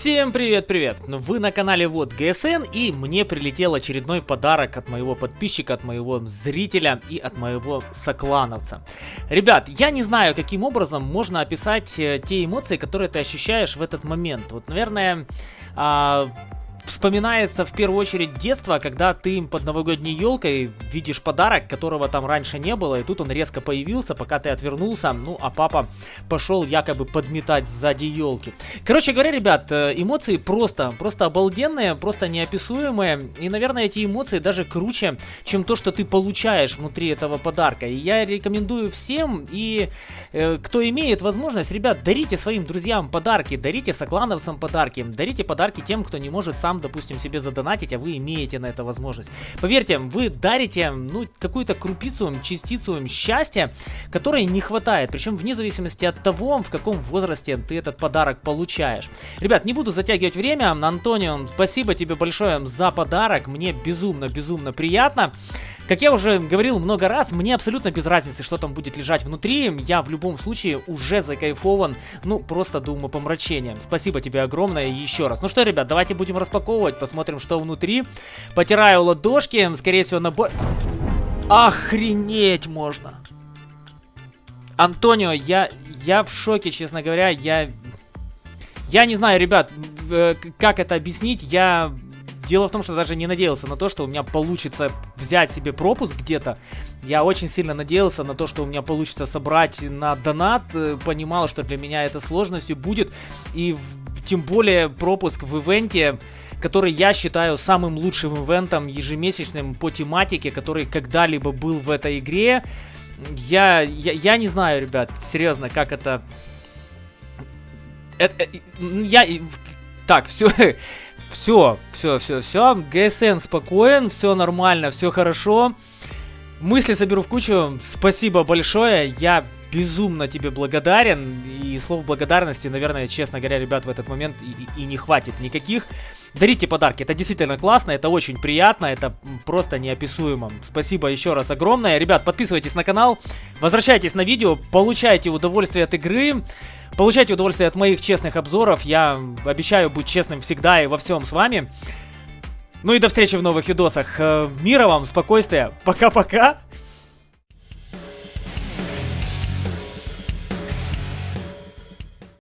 Всем привет-привет! Вы на канале Вот ГСН и мне прилетел очередной подарок от моего подписчика, от моего зрителя и от моего соклановца. Ребят, я не знаю, каким образом можно описать э, те эмоции, которые ты ощущаешь в этот момент. Вот, наверное, а, вспоминается в первую очередь детство, когда ты под новогодней елкой видишь подарок, которого там раньше не было, и тут он резко появился, пока ты отвернулся, ну а папа пошел якобы подметать сзади елки. Короче говоря, ребят, э, эмоции просто, просто обалденные, просто неописуемые, и, наверное, эти эмоции даже круче, чем то, что ты получаешь внутри этого подарка. И я рекомендую всем, и э, кто имеет возможность, ребят, дарите своим друзьям подарки, дарите соклановцам подарки, дарите подарки тем, кто не может сам допустим, себе задонатить, а вы имеете на это возможность. Поверьте, вы дарите, ну, какую-то крупицу, частицу счастья, которой не хватает, причем вне зависимости от того, в каком возрасте ты этот подарок получаешь. Ребят, не буду затягивать время, Антонио, спасибо тебе большое за подарок, мне безумно-безумно приятно. Как я уже говорил много раз, мне абсолютно без разницы, что там будет лежать внутри. Я в любом случае уже закайфован, ну, просто до умопомрачения. Спасибо тебе огромное еще раз. Ну что, ребят, давайте будем распаковывать, посмотрим, что внутри. Потираю ладошки, скорее всего, набор... Охренеть можно! Антонио, я, я в шоке, честно говоря, я... Я не знаю, ребят, э, как это объяснить, я Дело в том, что даже не надеялся на то, что у меня получится взять себе пропуск где-то. Я очень сильно надеялся на то, что у меня получится собрать на донат. Э, понимал, что для меня это сложностью будет. И тем более пропуск в ивенте который я считаю самым лучшим ивентом ежемесячным по тематике, который когда-либо был в этой игре. Я, я, я не знаю, ребят, серьезно, как это... это э, я... Так, все, все, все, все, все. ГСН спокоен, все нормально, все хорошо. Мысли соберу в кучу. Спасибо большое. Я безумно тебе благодарен. И слов благодарности, наверное, честно говоря, ребят, в этот момент и, и не хватит никаких. Дарите подарки, это действительно классно, это очень приятно, это просто неописуемо. Спасибо еще раз огромное. Ребят, подписывайтесь на канал, возвращайтесь на видео, получайте удовольствие от игры. Получайте удовольствие от моих честных обзоров. Я обещаю быть честным всегда и во всем с вами. Ну и до встречи в новых видосах. Э, мира вам, спокойствия. Пока-пока.